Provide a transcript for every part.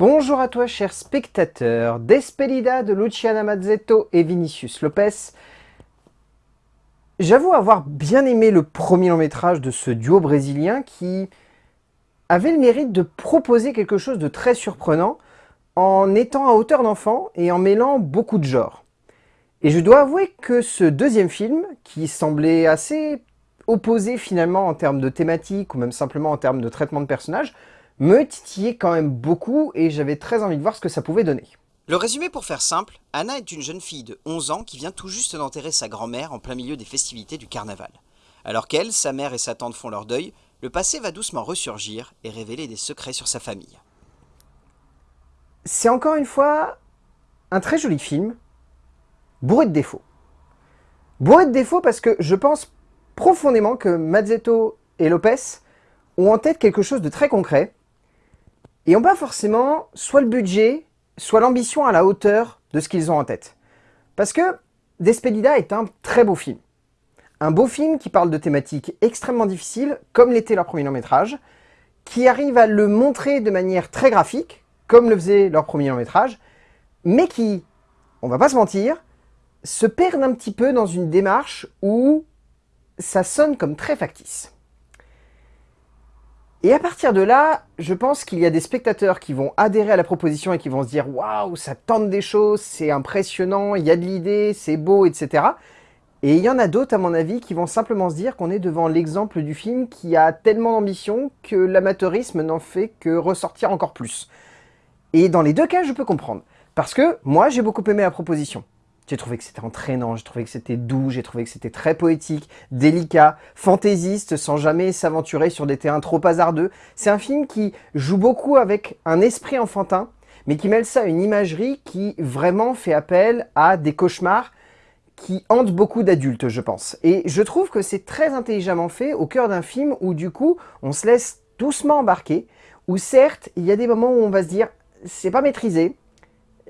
Bonjour à toi cher spectateur, Despedida de Luciana Mazzetto et Vinicius Lopez. J'avoue avoir bien aimé le premier long métrage de ce duo brésilien qui avait le mérite de proposer quelque chose de très surprenant en étant à hauteur d'enfant et en mêlant beaucoup de genres. Et je dois avouer que ce deuxième film, qui semblait assez opposé finalement en termes de thématique ou même simplement en termes de traitement de personnages, me titillait quand même beaucoup et j'avais très envie de voir ce que ça pouvait donner. Le résumé pour faire simple, Anna est une jeune fille de 11 ans qui vient tout juste d'enterrer sa grand-mère en plein milieu des festivités du carnaval. Alors qu'elle, sa mère et sa tante font leur deuil, le passé va doucement ressurgir et révéler des secrets sur sa famille. C'est encore une fois un très joli film, bourré de défauts. Bourré de défauts parce que je pense profondément que Mazzetto et Lopez ont en tête quelque chose de très concret, et ont pas forcément soit le budget, soit l'ambition à la hauteur de ce qu'ils ont en tête. Parce que Despedida est un très beau film. Un beau film qui parle de thématiques extrêmement difficiles, comme l'était leur premier long métrage, qui arrive à le montrer de manière très graphique, comme le faisait leur premier long métrage, mais qui, on va pas se mentir, se perdent un petit peu dans une démarche où ça sonne comme très factice. Et à partir de là, je pense qu'il y a des spectateurs qui vont adhérer à la proposition et qui vont se dire « Waouh, ça tente des choses, c'est impressionnant, il y a de l'idée, c'est beau, etc. » Et il y en a d'autres, à mon avis, qui vont simplement se dire qu'on est devant l'exemple du film qui a tellement d'ambition que l'amateurisme n'en fait que ressortir encore plus. Et dans les deux cas, je peux comprendre. Parce que moi, j'ai beaucoup aimé la proposition. J'ai trouvé que c'était entraînant, j'ai trouvé que c'était doux, j'ai trouvé que c'était très poétique, délicat, fantaisiste, sans jamais s'aventurer sur des terrains trop hasardeux. C'est un film qui joue beaucoup avec un esprit enfantin, mais qui mêle ça à une imagerie qui vraiment fait appel à des cauchemars qui hantent beaucoup d'adultes, je pense. Et je trouve que c'est très intelligemment fait au cœur d'un film où du coup, on se laisse doucement embarquer, où certes, il y a des moments où on va se dire, c'est pas maîtrisé,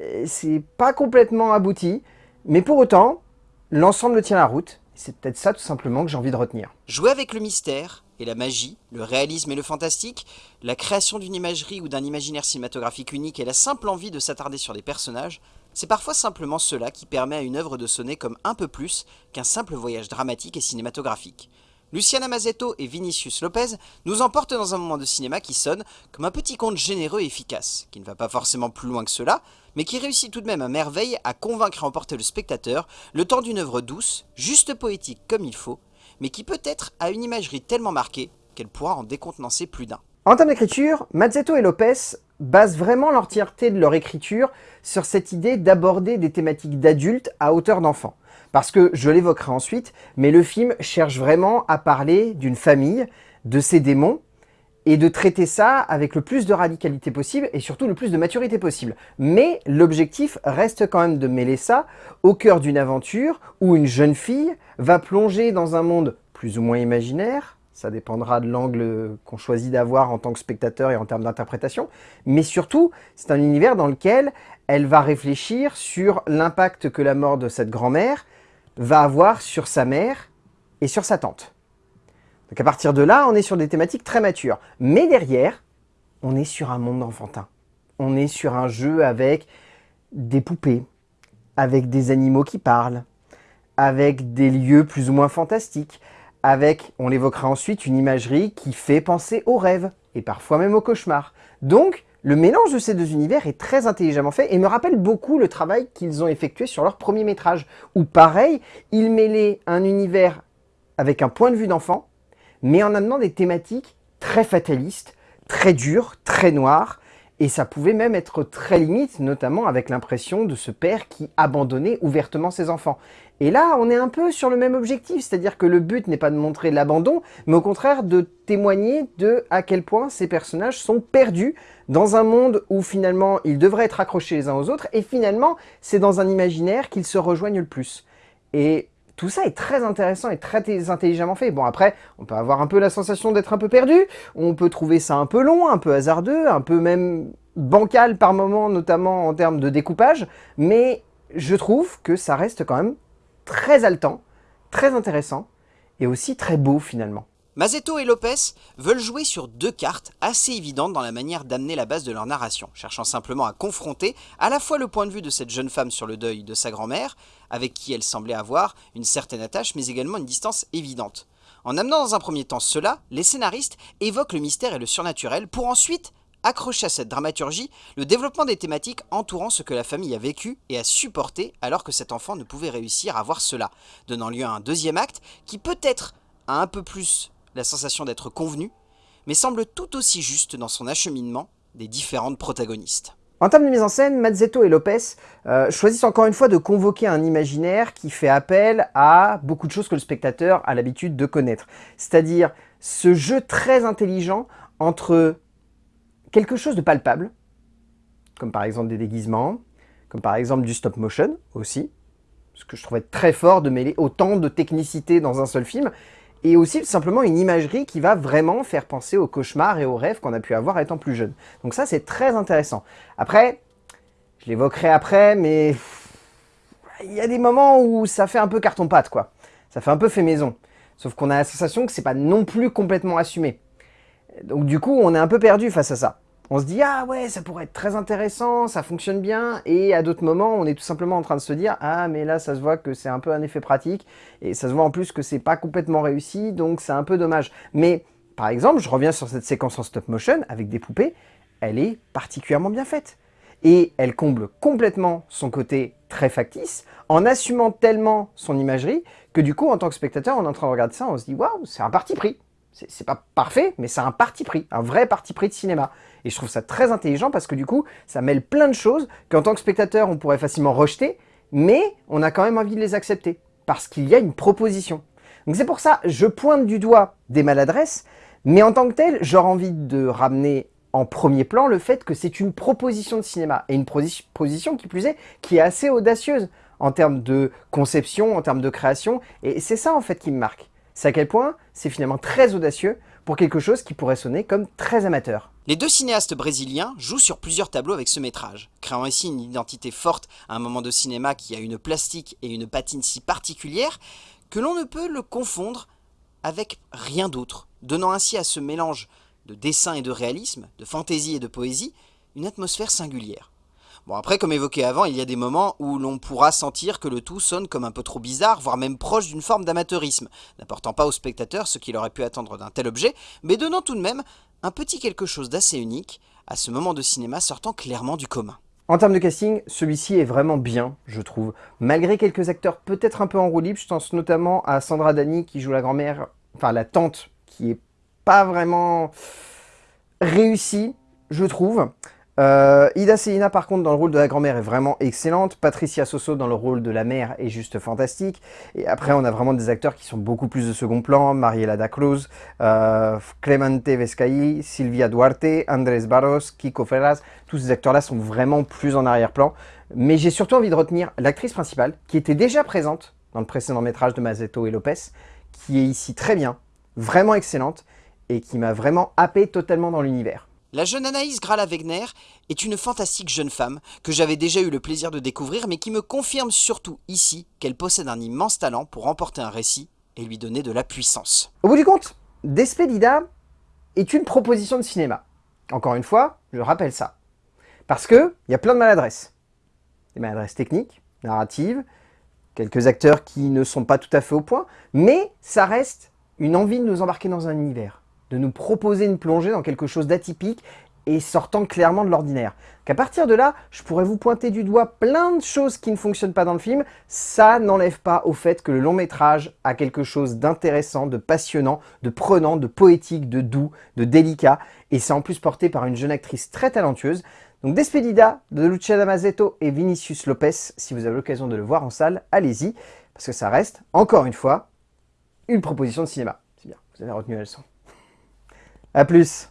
euh, c'est pas complètement abouti, mais pour autant, l'ensemble tient la route. C'est peut-être ça tout simplement que j'ai envie de retenir. Jouer avec le mystère et la magie, le réalisme et le fantastique, la création d'une imagerie ou d'un imaginaire cinématographique unique et la simple envie de s'attarder sur des personnages, c'est parfois simplement cela qui permet à une œuvre de sonner comme un peu plus qu'un simple voyage dramatique et cinématographique. Luciana Mazzetto et Vinicius Lopez nous emportent dans un moment de cinéma qui sonne comme un petit conte généreux et efficace, qui ne va pas forcément plus loin que cela, mais qui réussit tout de même à merveille à convaincre et emporter le spectateur le temps d'une œuvre douce, juste poétique comme il faut, mais qui peut-être a une imagerie tellement marquée qu'elle pourra en décontenancer plus d'un. En termes d'écriture, Mazzetto et Lopez basent vraiment l'entièreté de leur écriture sur cette idée d'aborder des thématiques d'adultes à hauteur d'enfants. Parce que, je l'évoquerai ensuite, mais le film cherche vraiment à parler d'une famille, de ses démons, et de traiter ça avec le plus de radicalité possible et surtout le plus de maturité possible. Mais l'objectif reste quand même de mêler ça au cœur d'une aventure où une jeune fille va plonger dans un monde plus ou moins imaginaire, ça dépendra de l'angle qu'on choisit d'avoir en tant que spectateur et en termes d'interprétation, mais surtout, c'est un univers dans lequel elle va réfléchir sur l'impact que la mort de cette grand-mère va avoir sur sa mère et sur sa tante. Donc à partir de là, on est sur des thématiques très matures. Mais derrière, on est sur un monde enfantin. On est sur un jeu avec des poupées, avec des animaux qui parlent, avec des lieux plus ou moins fantastiques, avec, on l'évoquera ensuite, une imagerie qui fait penser aux rêves, et parfois même aux cauchemars. Donc, le mélange de ces deux univers est très intelligemment fait et me rappelle beaucoup le travail qu'ils ont effectué sur leur premier métrage, où pareil, ils mêlaient un univers avec un point de vue d'enfant, mais en amenant des thématiques très fatalistes, très dures, très noires, et ça pouvait même être très limite, notamment avec l'impression de ce père qui abandonnait ouvertement ses enfants. Et là, on est un peu sur le même objectif, c'est-à-dire que le but n'est pas de montrer l'abandon, mais au contraire de témoigner de à quel point ces personnages sont perdus dans un monde où finalement ils devraient être accrochés les uns aux autres, et finalement c'est dans un imaginaire qu'ils se rejoignent le plus. Et tout ça est très intéressant et très intelligemment fait. Bon après, on peut avoir un peu la sensation d'être un peu perdu, on peut trouver ça un peu long, un peu hasardeux, un peu même bancal par moments, notamment en termes de découpage, mais je trouve que ça reste quand même très haletant, très intéressant et aussi très beau finalement. Mazetto et Lopez veulent jouer sur deux cartes assez évidentes dans la manière d'amener la base de leur narration, cherchant simplement à confronter à la fois le point de vue de cette jeune femme sur le deuil de sa grand-mère, avec qui elle semblait avoir une certaine attache, mais également une distance évidente. En amenant dans un premier temps cela, les scénaristes évoquent le mystère et le surnaturel pour ensuite accrocher à cette dramaturgie le développement des thématiques entourant ce que la famille a vécu et a supporté alors que cet enfant ne pouvait réussir à voir cela, donnant lieu à un deuxième acte qui peut-être a un peu plus la sensation d'être convenu, mais semble tout aussi juste dans son acheminement des différentes protagonistes. En termes de mise en scène, Mazzetto et Lopez euh, choisissent encore une fois de convoquer un imaginaire qui fait appel à beaucoup de choses que le spectateur a l'habitude de connaître. C'est-à-dire ce jeu très intelligent entre quelque chose de palpable, comme par exemple des déguisements, comme par exemple du stop motion aussi, ce que je trouvais très fort de mêler autant de technicité dans un seul film, et aussi simplement une imagerie qui va vraiment faire penser aux cauchemars et aux rêves qu'on a pu avoir étant plus jeune. Donc ça, c'est très intéressant. Après, je l'évoquerai après, mais il y a des moments où ça fait un peu carton-pâte, quoi. Ça fait un peu fait maison. Sauf qu'on a la sensation que c'est pas non plus complètement assumé. Donc du coup, on est un peu perdu face à ça on se dit « Ah ouais, ça pourrait être très intéressant, ça fonctionne bien », et à d'autres moments, on est tout simplement en train de se dire « Ah, mais là, ça se voit que c'est un peu un effet pratique, et ça se voit en plus que c'est pas complètement réussi, donc c'est un peu dommage. » Mais, par exemple, je reviens sur cette séquence en stop motion, avec des poupées, elle est particulièrement bien faite. Et elle comble complètement son côté très factice, en assumant tellement son imagerie, que du coup, en tant que spectateur, on est en train de regarder ça, on se dit « Waouh, c'est un parti pris !» C'est pas parfait, mais c'est un parti pris, un vrai parti pris de cinéma. Et je trouve ça très intelligent parce que du coup, ça mêle plein de choses qu'en tant que spectateur, on pourrait facilement rejeter, mais on a quand même envie de les accepter, parce qu'il y a une proposition. Donc c'est pour ça, je pointe du doigt des maladresses, mais en tant que tel, j'aurais envie de ramener en premier plan le fait que c'est une proposition de cinéma, et une proposition qui plus est, qui est assez audacieuse en termes de conception, en termes de création, et c'est ça en fait qui me marque. C'est à quel point c'est finalement très audacieux pour quelque chose qui pourrait sonner comme très amateur. Les deux cinéastes brésiliens jouent sur plusieurs tableaux avec ce métrage, créant ainsi une identité forte à un moment de cinéma qui a une plastique et une patine si particulière que l'on ne peut le confondre avec rien d'autre, donnant ainsi à ce mélange de dessin et de réalisme, de fantaisie et de poésie, une atmosphère singulière. Bon après, comme évoqué avant, il y a des moments où l'on pourra sentir que le tout sonne comme un peu trop bizarre, voire même proche d'une forme d'amateurisme, n'apportant pas au spectateur ce qu'il aurait pu attendre d'un tel objet, mais donnant tout de même un petit quelque chose d'assez unique à ce moment de cinéma sortant clairement du commun. En termes de casting, celui-ci est vraiment bien, je trouve. Malgré quelques acteurs peut-être un peu en roue je pense notamment à Sandra Dani qui joue la grand-mère, enfin la tante, qui est pas vraiment réussie, je trouve. Euh, Ida Selina par contre dans le rôle de la grand-mère est vraiment excellente, Patricia Soso dans le rôle de la mère est juste fantastique, et après on a vraiment des acteurs qui sont beaucoup plus de second plan, Mariela da Cruz, euh, Clemente Vescaí, Silvia Duarte, Andrés Barros, Kiko Ferraz, tous ces acteurs-là sont vraiment plus en arrière-plan, mais j'ai surtout envie de retenir l'actrice principale, qui était déjà présente dans le précédent métrage de Mazetto et Lopez, qui est ici très bien, vraiment excellente, et qui m'a vraiment happé totalement dans l'univers. La jeune Anaïs Grala-Wegner est une fantastique jeune femme que j'avais déjà eu le plaisir de découvrir mais qui me confirme surtout ici qu'elle possède un immense talent pour remporter un récit et lui donner de la puissance. Au bout du compte, Despedida est une proposition de cinéma. Encore une fois, je rappelle ça. Parce qu'il y a plein de maladresses. Des maladresses techniques, narratives, quelques acteurs qui ne sont pas tout à fait au point, mais ça reste une envie de nous embarquer dans un univers de nous proposer une plongée dans quelque chose d'atypique et sortant clairement de l'ordinaire. Qu'à partir de là, je pourrais vous pointer du doigt plein de choses qui ne fonctionnent pas dans le film, ça n'enlève pas au fait que le long métrage a quelque chose d'intéressant, de passionnant, de prenant, de poétique, de doux, de délicat, et c'est en plus porté par une jeune actrice très talentueuse. Donc Despedida de Luciana Mazzetto et Vinicius Lopez, si vous avez l'occasion de le voir en salle, allez-y, parce que ça reste, encore une fois, une proposition de cinéma. C'est bien, vous avez retenu la leçon. A plus